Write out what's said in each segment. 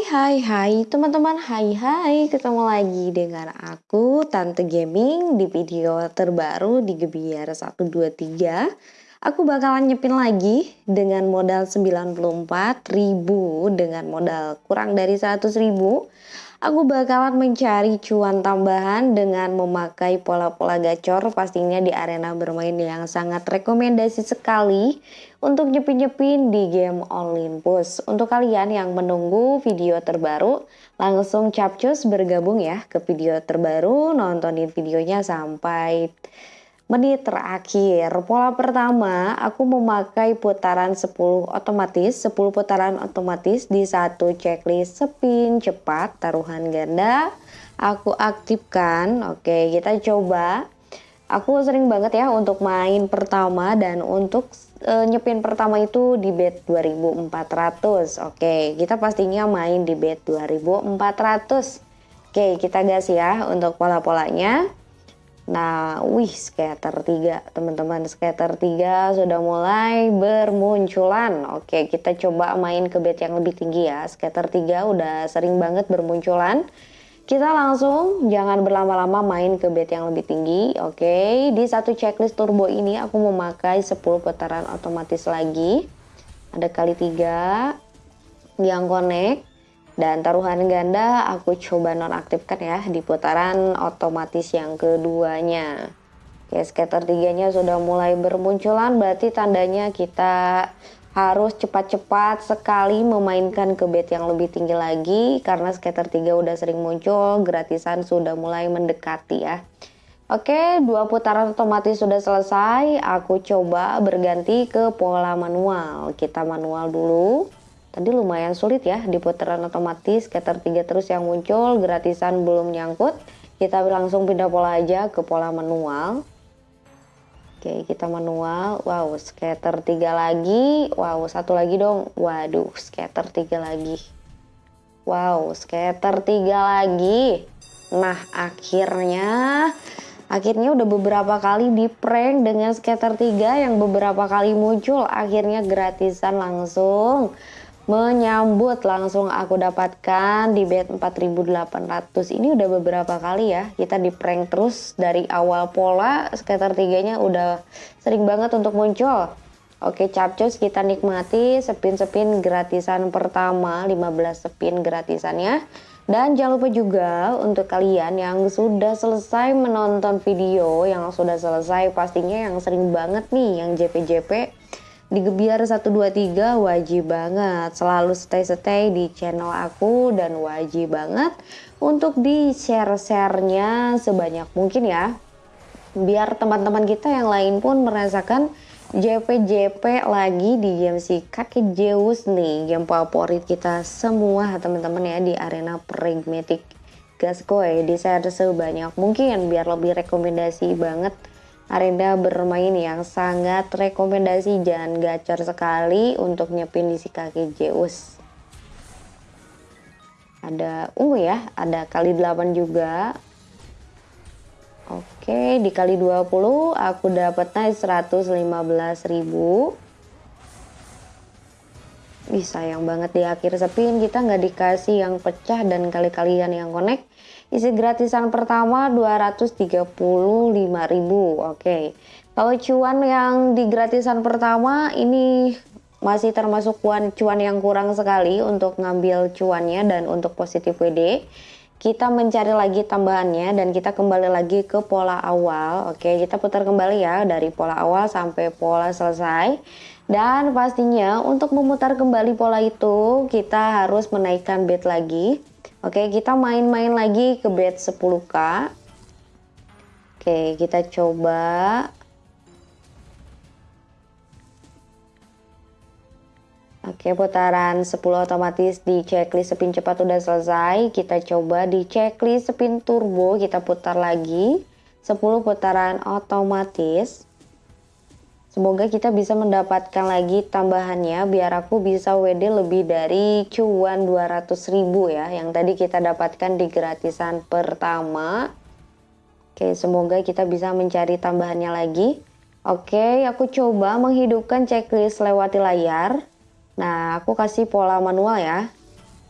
Hai hai teman-teman. Hai hai ketemu lagi dengan aku Tante Gaming di video terbaru di Gebiar 123 Aku bakalan nyepin lagi dengan modal 94 ribu dengan modal kurang dari 100 ribu Aku bakalan mencari cuan tambahan dengan memakai pola-pola gacor pastinya di arena bermain yang sangat rekomendasi sekali untuk nyepin-nyepin di game Olympus. Untuk kalian yang menunggu video terbaru, langsung capcus bergabung ya ke video terbaru, nontonin videonya sampai menit terakhir. Pola pertama, aku memakai putaran 10 otomatis, 10 putaran otomatis di satu checklist spin cepat taruhan ganda. Aku aktifkan. Oke, kita coba. Aku sering banget ya untuk main pertama dan untuk uh, nyepin pertama itu di bet 2400. Oke, kita pastinya main di bet 2400. Oke, kita gas ya untuk pola-polanya. Nah, wih scatter 3 teman-teman scatter 3 sudah mulai bermunculan. Oke kita coba main ke bed yang lebih tinggi ya. Scatter 3 udah sering banget bermunculan. Kita langsung jangan berlama-lama main ke bed yang lebih tinggi. Oke di satu checklist turbo ini aku memakai 10 putaran otomatis lagi. Ada kali 3 yang connect dan taruhan ganda aku coba nonaktifkan ya di putaran otomatis yang keduanya. Oke, scatter tiganya sudah mulai bermunculan berarti tandanya kita harus cepat-cepat sekali memainkan ke bed yang lebih tinggi lagi karena scatter 3 udah sering muncul, gratisan sudah mulai mendekati ya. Oke, dua putaran otomatis sudah selesai. Aku coba berganti ke pola manual. Kita manual dulu. Tadi lumayan sulit ya di putaran otomatis, scatter 3 terus yang muncul, gratisan belum nyangkut. Kita langsung pindah pola aja ke pola manual. Oke, kita manual. Wow, scatter 3 lagi. Wow, satu lagi dong. Waduh, scatter 3 lagi. Wow, scatter 3 lagi. Nah, akhirnya akhirnya udah beberapa kali di prank dengan scatter 3 yang beberapa kali muncul. Akhirnya gratisan langsung menyambut langsung aku dapatkan di bed 4800 ini udah beberapa kali ya kita di prank terus dari awal pola sekitar tiganya udah sering banget untuk muncul. Oke capcus kita nikmati spin-spin gratisan pertama 15 spin gratisannya. Dan jangan lupa juga untuk kalian yang sudah selesai menonton video yang sudah selesai pastinya yang sering banget nih yang JP-JP di Gebiar 123 wajib banget. Selalu stay-stay di channel aku dan wajib banget untuk di share-sharenya sebanyak mungkin ya. Biar teman-teman kita yang lain pun merasakan JP-JP lagi di game si kaki Zeus nih game favorit kita semua teman-teman ya di arena pragmatic gaskoy di share sebanyak mungkin biar lebih rekomendasi banget arena bermain yang sangat rekomendasi jangan gacor sekali untuk nyepin di si kaki Zeus. Ada ungu ya ada kali 8 juga. Oke dikali 20 aku dapatnya 115.000 Ih sayang banget di akhir sepin kita nggak dikasih yang pecah dan kali-kalian yang connect Isi gratisan pertama 235.000. Oke. Kalau cuan yang di gratisan pertama ini masih termasuk cuan cuan yang kurang sekali untuk ngambil cuannya dan untuk positif WD. Kita mencari lagi tambahannya dan kita kembali lagi ke pola awal. Oke, kita putar kembali ya dari pola awal sampai pola selesai. Dan pastinya untuk memutar kembali pola itu kita harus menaikkan bed lagi Oke, kita main-main lagi ke bed 10k. Oke, kita coba. Oke, putaran 10 otomatis di checklist spin cepat udah selesai. Kita coba di checklist spin turbo, kita putar lagi. 10 putaran otomatis. Semoga kita bisa mendapatkan lagi tambahannya biar aku bisa WD lebih dari cuan 200 ribu ya yang tadi kita dapatkan di gratisan pertama. Oke semoga kita bisa mencari tambahannya lagi. Oke aku coba menghidupkan checklist lewati layar. Nah aku kasih pola manual ya.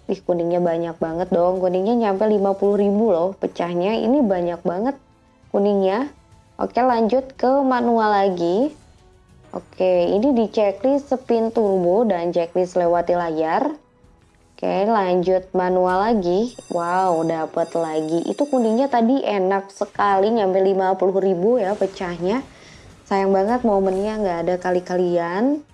Ih kuningnya banyak banget dong, kuningnya nyampe 50 ribu loh pecahnya, ini banyak banget kuningnya. Oke lanjut ke manual lagi. Oke ini di checklist spin turbo dan checklist lewati layar. Oke lanjut manual lagi Wow dapat lagi Itu kuningnya tadi enak sekali Nyampe 50 ribu ya pecahnya Sayang banget momennya nggak ada kali-kalian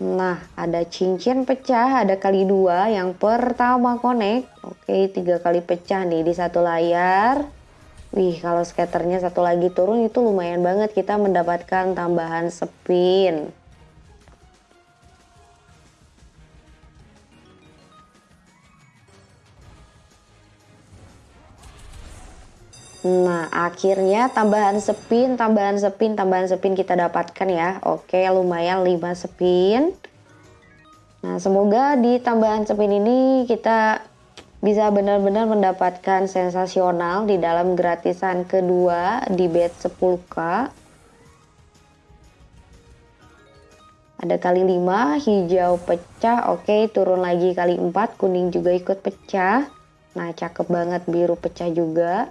Nah ada cincin pecah Ada kali dua. Yang pertama connect. Oke tiga kali pecah nih di satu layar. Wih kalau skaternya satu lagi turun itu lumayan banget kita mendapatkan tambahan spin Nah, akhirnya tambahan spin, tambahan spin, tambahan spin kita dapatkan ya. Oke, lumayan 5 spin. Nah, semoga di tambahan spin ini kita bisa benar-benar mendapatkan sensasional di dalam gratisan kedua di bet 10k. Ada kali 5, hijau pecah, oke turun lagi kali 4, kuning juga ikut pecah. Nah cakep banget biru pecah juga.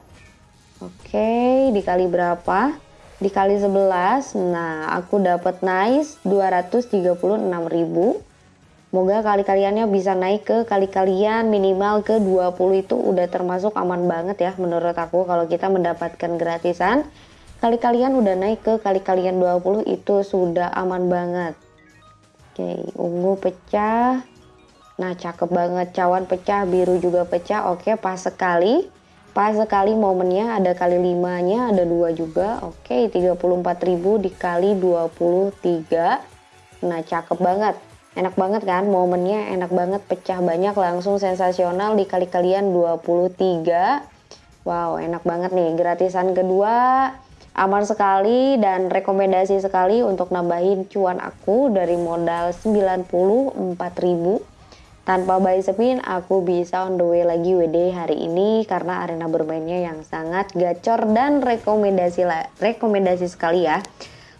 Oke, dikali berapa? Dikali 11. Nah, aku dapat nice 236.000. Moga kali-kaliannya bisa naik ke kali-kalian minimal ke 20 itu udah termasuk aman banget ya menurut aku kalau kita mendapatkan gratisan. Kali-kalian udah naik ke kali-kalian 20 itu sudah aman banget. Oke, ungu pecah. Nah, cakep banget. Cawan pecah, biru juga pecah. Oke, pas sekali pas sekali momennya? Ada kali limanya ada dua juga. Oke okay, 34.000 dikali 23 nah cakep banget. Enak banget kan momennya? Enak banget pecah banyak langsung sensasional dikali kalian 23 wow enak banget nih. Gratisan kedua aman sekali dan rekomendasi sekali untuk nambahin cuan aku dari modal 94.000 tanpa buy spin, aku bisa on the way lagi WD hari ini karena arena bermainnya yang sangat gacor dan rekomendasi rekomendasi sekali ya.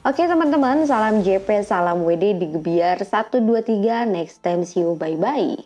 Oke teman-teman, salam JP, salam WD di Gebiar 123. Next time see you, bye-bye.